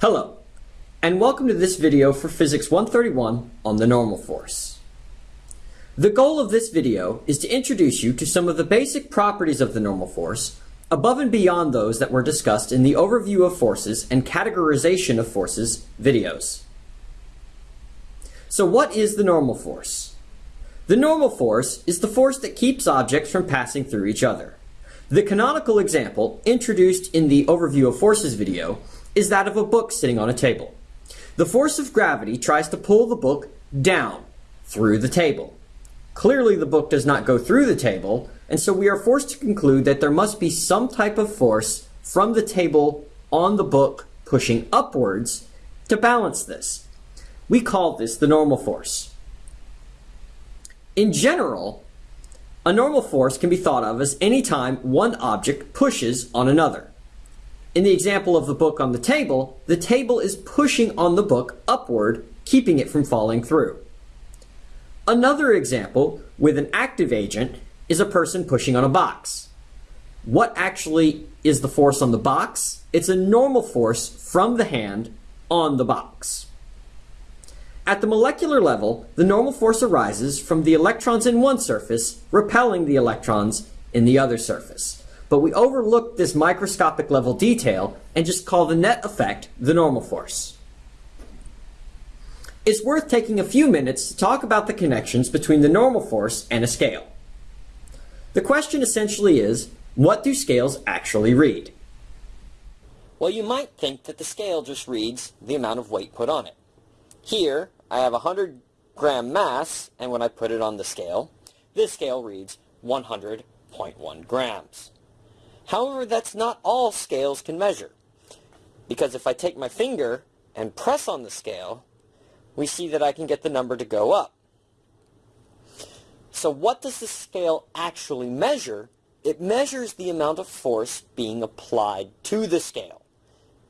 Hello, and welcome to this video for Physics 131 on the normal force. The goal of this video is to introduce you to some of the basic properties of the normal force, above and beyond those that were discussed in the Overview of Forces and Categorization of Forces videos. So what is the normal force? The normal force is the force that keeps objects from passing through each other. The canonical example, introduced in the Overview of Forces video, is that of a book sitting on a table. The force of gravity tries to pull the book down through the table. Clearly the book does not go through the table, and so we are forced to conclude that there must be some type of force from the table on the book pushing upwards to balance this. We call this the normal force. In general, a normal force can be thought of as any time one object pushes on another. In the example of the book on the table, the table is pushing on the book upward, keeping it from falling through. Another example with an active agent is a person pushing on a box. What actually is the force on the box? It's a normal force from the hand on the box. At the molecular level, the normal force arises from the electrons in one surface repelling the electrons in the other surface but we overlook this microscopic level detail and just call the net effect the normal force. It's worth taking a few minutes to talk about the connections between the normal force and a scale. The question essentially is, what do scales actually read? Well, you might think that the scale just reads the amount of weight put on it. Here, I have a 100 gram mass, and when I put it on the scale, this scale reads 100.1 grams. However, that's not all scales can measure. Because if I take my finger and press on the scale, we see that I can get the number to go up. So what does the scale actually measure? It measures the amount of force being applied to the scale.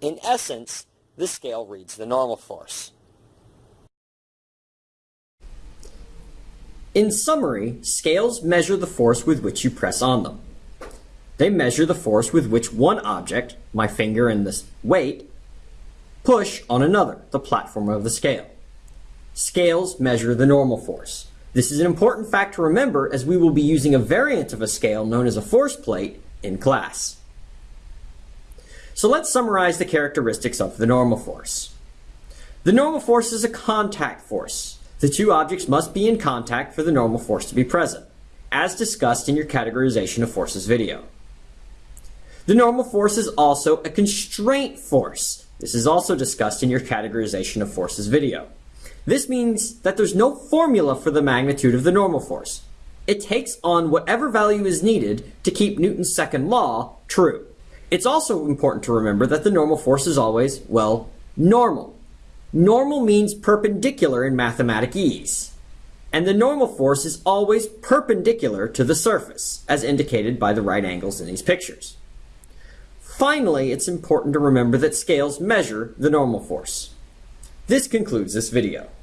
In essence, the scale reads the normal force. In summary, scales measure the force with which you press on them. They measure the force with which one object, my finger and this weight, push on another, the platform of the scale. Scales measure the normal force. This is an important fact to remember as we will be using a variant of a scale known as a force plate in class. So let's summarize the characteristics of the normal force. The normal force is a contact force. The two objects must be in contact for the normal force to be present, as discussed in your categorization of forces video. The normal force is also a constraint force. This is also discussed in your categorization of forces video. This means that there's no formula for the magnitude of the normal force. It takes on whatever value is needed to keep Newton's second law true. It's also important to remember that the normal force is always, well, normal. Normal means perpendicular in mathematics. And the normal force is always perpendicular to the surface, as indicated by the right angles in these pictures. Finally, it's important to remember that scales measure the normal force. This concludes this video.